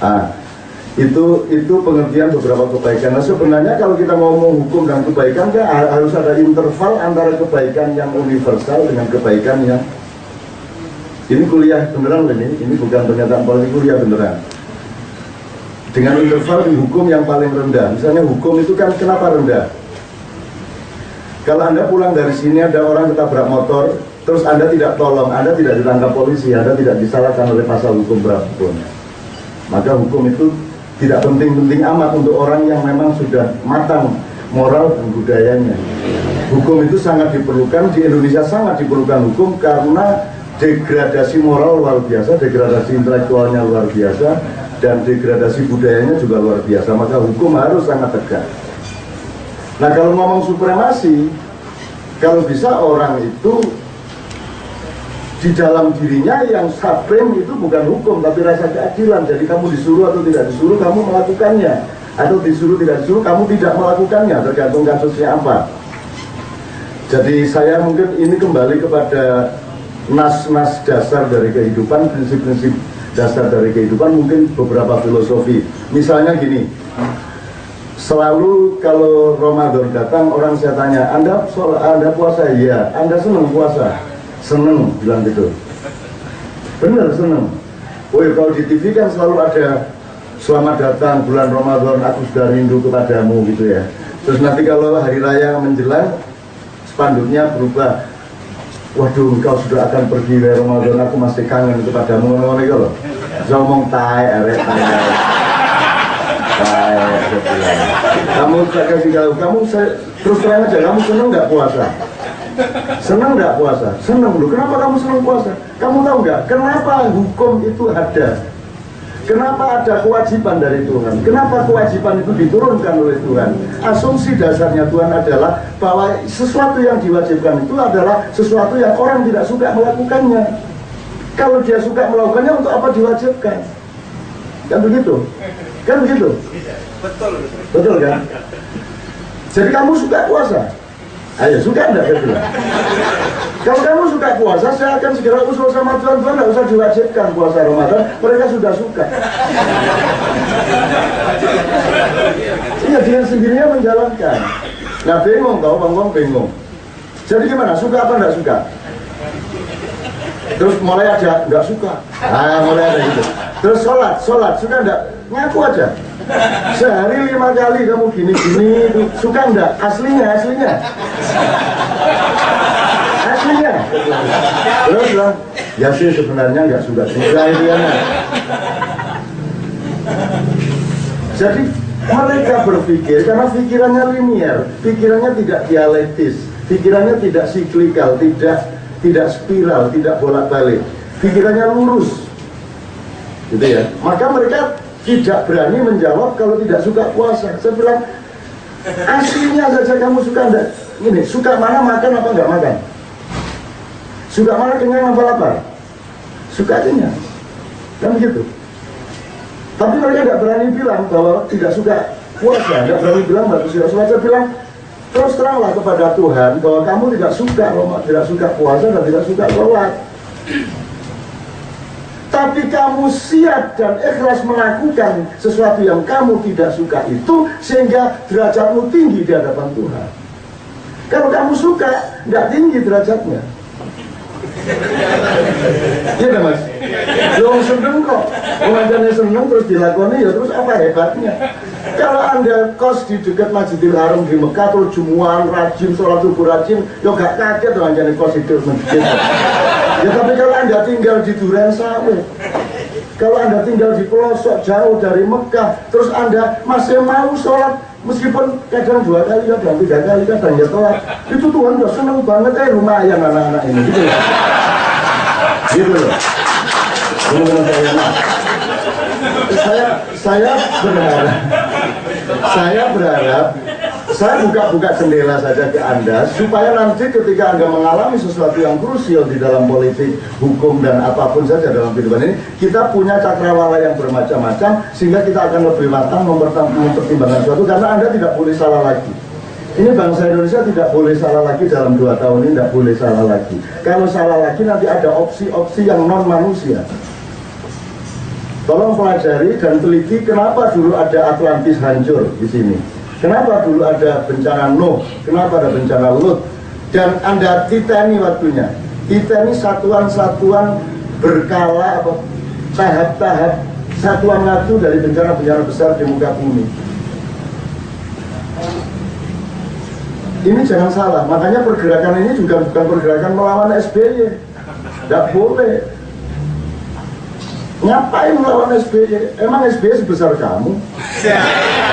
Ah, itu itu pengertian beberapa kebaikan. Nah sebenarnya kalau kita ngomong hukum dan kebaikan kan harus ada interval antara kebaikan yang universal dengan kebaikan yang ini kuliah beneran ini, ini bukan pernyataan politik kuliah beneran. Dengan interval di hukum yang paling rendah. Misalnya hukum itu kan kenapa rendah? Kalau Anda pulang dari sini ada orang ketabrak motor, terus Anda tidak tolong, Anda tidak ditangkap polisi, Anda tidak disalahkan oleh pasal hukum berapapun. Maka hukum itu tidak penting-penting amat untuk orang yang memang sudah matang moral dan budayanya. Hukum itu sangat diperlukan, di Indonesia sangat diperlukan hukum karena degradasi moral luar biasa, degradasi intelektualnya luar biasa, dan degradasi budayanya juga luar biasa. Maka hukum harus sangat tegak. Nah kalau ngomong supremasi, kalau bisa orang itu di dalam dirinya yang supreme itu bukan hukum tapi rasa keadilan. Jadi kamu disuruh atau tidak disuruh kamu melakukannya, atau disuruh tidak disuruh kamu tidak melakukannya tergantung kasusnya apa. Jadi saya mungkin ini kembali kepada nas-nas dasar dari kehidupan, prinsip-prinsip dasar dari kehidupan, mungkin beberapa filosofi. Misalnya gini, selalu kalau Ramadan datang orang saya tanya Anda Anda puasa ya Anda senang puasa senang bilang gitu. Benar senang oh ya kalau di TV kan selalu ada selamat datang bulan Ramadan aku sudah rindu kepadamu gitu ya. Terus nanti kalau hari raya menjelang spanduknya berubah. Waduh engkau sudah akan pergi dari Ramadan aku masih kangen kepadamu ngomong loh. Saya ngomong tai arek tai kamu tak kasih tahu kamu saya terus terang aja kamu seneng nggak puasa seneng nggak puasa? Seneng lu kenapa kamu seneng puasa? Kamu tahu nggak? Kenapa hukum itu ada? Kenapa ada kewajiban dari Tuhan? Kenapa kewajiban itu diturunkan oleh Tuhan? Asumsi dasarnya Tuhan adalah bahwa sesuatu yang diwajibkan itu adalah sesuatu yang orang tidak suka melakukannya. Kalau dia suka melakukannya untuk apa diwajibkan? Kan begitu? Kan begitu? Betul. Betul kan? Jadi kamu suka puasa? Ayo, suka enggak gitu? Kalau kamu suka puasa, saya akan segera usul sama Tuhan, Tuhan enggak usah diwajibkan puasa Ramadan, mereka sudah suka. Iya, dengan sendirinya menjalankan. Nah, bingung tau, bang bingung. Jadi gimana, suka apa enggak suka? Terus mulai aja, enggak suka. Nah, mulai ada gitu. Terus sholat, sholat, suka enggak? Ngaku aja. Sehari lima kali kamu gini-gini suka enggak aslinya aslinya. Aslinya. Terus bilang ya sih sebenarnya enggak suka juga itu ya jadi mereka berpikir karena pikirannya linier pikirannya tidak dialektis pikirannya tidak siklikal tidak tidak spiral tidak bolak-balik. Pikirannya lurus. Gitu ya. Maka mereka tidak berani menjawab kalau tidak suka puasa. Saya bilang, aslinya saja kamu suka enggak? Ini, suka mana makan apa enggak makan? Suka mana kenyang apa lapar? Suka kenyang. Kan begitu. Tapi mereka tidak berani bilang bahwa tidak suka puasa, tidak berani bilang bagus ya. Saya bilang, terus teranglah kepada Tuhan bahwa kamu tidak suka, tidak suka puasa dan tidak suka sholat tapi kamu siap dan ikhlas melakukan sesuatu yang kamu tidak suka itu sehingga derajatmu tinggi di hadapan Tuhan. Kalau kamu suka tidak tinggi derajatnya. Iya kan mas? Lo seneng kok. Pengajarnya seneng terus dilakoni ya terus apa hebatnya? Kalau anda kos di dekat Masjidil Haram di Mekah Terus jumuan, rajin, sholat subuh rajin Ya gak kaget tuh anjani kos itu masjid Ya tapi kalau anda tinggal di Duren Sawit kalau anda tinggal di pelosok jauh dari Mekah terus anda masih mau sholat meskipun kadang dua kali kadang tiga kali kadang ya telat itu Tuhan udah seneng banget eh lumayan anak-anak ini gitu loh. Gitu loh. Saya saya berharap saya berharap saya buka-buka jendela saja ke Anda supaya nanti ketika Anda mengalami sesuatu yang krusial di dalam politik, hukum dan apa pun saja dalam kehidupan ini, kita punya cakrawala yang bermacam-macam sehingga kita akan lebih matang mempertimbangkan sesuatu karena Anda tidak boleh salah lagi. Ini bangsa Indonesia tidak boleh salah lagi dalam dua tahun ini, tidak boleh salah lagi. Kalau salah lagi nanti ada opsi-opsi yang non manusia. Tolong pelajari dan teliti kenapa dulu ada Atlantis hancur di sini. Kenapa dulu ada bencana Nuh, kenapa ada bencana Lut. Dan Anda titeni waktunya. Titeni satuan-satuan berkala apa tahap-tahap satuan waktu dari bencana-bencana besar di muka bumi. Ini jangan salah, makanya pergerakan ini juga bukan pergerakan melawan SBY. Tidak boleh. Ngapain melawan SBY? Emang SBY sebesar kamu?